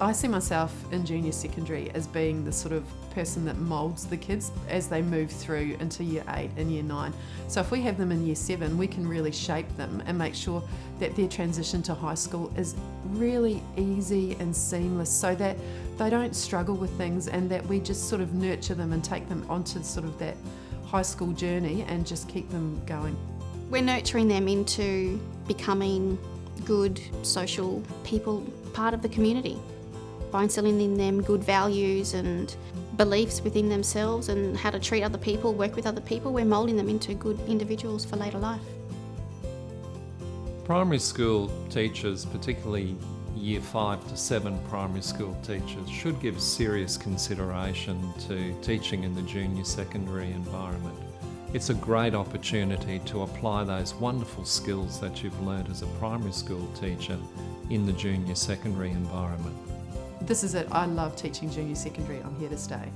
I see myself in junior secondary as being the sort of person that moulds the kids as they move through into year eight and year nine. So if we have them in year seven, we can really shape them and make sure that their transition to high school is really easy and seamless so that they don't struggle with things and that we just sort of nurture them and take them onto sort of that high school journey and just keep them going. We're nurturing them into becoming good social people, part of the community by instilling in them good values and beliefs within themselves and how to treat other people, work with other people, we're moulding them into good individuals for later life. Primary school teachers, particularly year five to seven primary school teachers, should give serious consideration to teaching in the junior secondary environment. It's a great opportunity to apply those wonderful skills that you've learned as a primary school teacher in the junior secondary environment. This is it. I love teaching junior secondary. I'm here to stay.